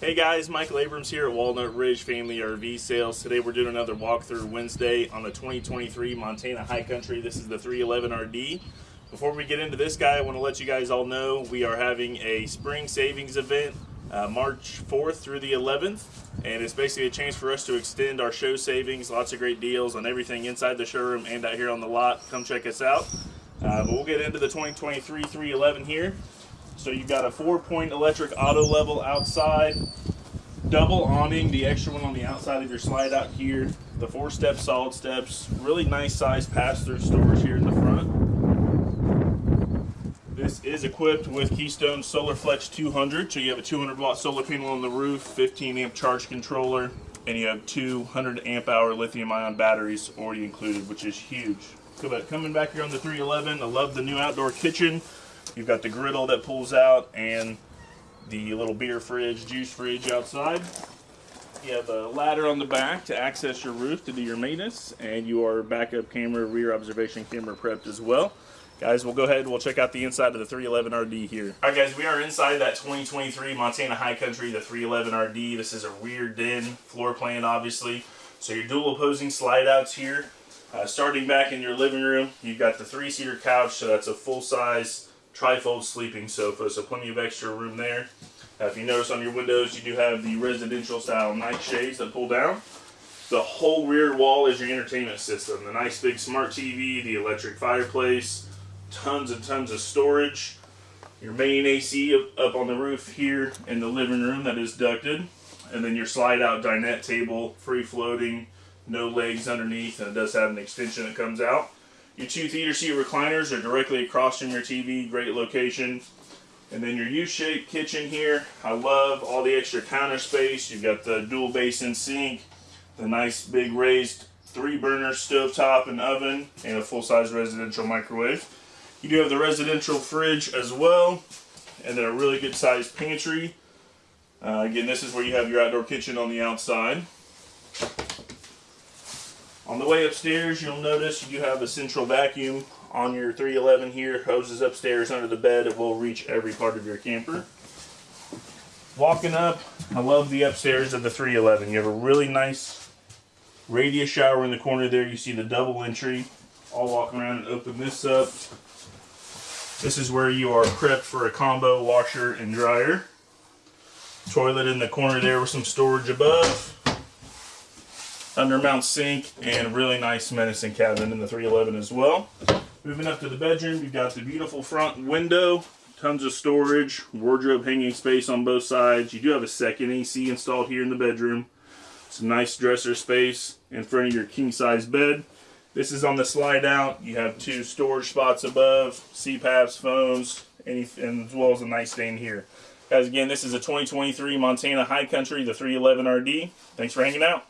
Hey guys, Michael Abrams here at Walnut Ridge Family RV Sales. Today we're doing another walkthrough Wednesday on the 2023 Montana High Country. This is the 311 RD. Before we get into this guy, I want to let you guys all know we are having a spring savings event uh, March 4th through the 11th. And it's basically a chance for us to extend our show savings. Lots of great deals on everything inside the showroom and out here on the lot. Come check us out. Uh, but we'll get into the 2023 311 here. So you've got a four point electric auto level outside, double awning, the extra one on the outside of your slide out here, the four step solid steps, really nice size pass through storage here in the front. This is equipped with Keystone Solar Flex 200, so you have a 200 watt solar panel on the roof, 15 amp charge controller, and you have 200 amp hour lithium ion batteries already included, which is huge. But coming back here on the 311, I love the new outdoor kitchen. You've got the griddle that pulls out and the little beer fridge, juice fridge outside. You have a ladder on the back to access your roof to do your maintenance, and your backup camera, rear observation camera prepped as well. Guys, we'll go ahead and we'll check out the inside of the 311 RD here. All right, guys, we are inside that 2023 Montana High Country, the 311 RD. This is a rear den floor plan, obviously. So your dual opposing slide outs here. Uh, starting back in your living room, you've got the three-seater couch, so that's a full-size trifold sleeping sofa, so plenty of extra room there. Uh, if you notice on your windows, you do have the residential style night shades that pull down. The whole rear wall is your entertainment system. The nice big smart TV, the electric fireplace, tons and tons of storage. Your main AC up, up on the roof here in the living room that is ducted. And then your slide out dinette table, free floating, no legs underneath, and it does have an extension that comes out. Your two theater seat recliners are directly across from your TV, great location. And then your U-shaped kitchen here. I love all the extra counter space. You've got the dual basin sink, the nice big raised three burner stove top and oven, and a full-size residential microwave. You do have the residential fridge as well, and then a really good sized pantry. Uh, again, this is where you have your outdoor kitchen on the outside. On the way upstairs, you'll notice you have a central vacuum on your 311 here. Hoses upstairs under the bed. It will reach every part of your camper. Walking up, I love the upstairs of the 311. You have a really nice radius shower in the corner there. You see the double entry. I'll walk around and open this up. This is where you are prepped for a combo washer and dryer. Toilet in the corner there with some storage above undermount sink, and really nice medicine cabinet in the 311 as well. Moving up to the bedroom, you've got the beautiful front window, tons of storage, wardrobe hanging space on both sides. You do have a second AC installed here in the bedroom. Some nice dresser space in front of your king size bed. This is on the slide out. You have two storage spots above, CPAPs, phones, any, and as well as a nightstand here. Guys, again, this is a 2023 Montana High Country, the 311 RD. Thanks for hanging out.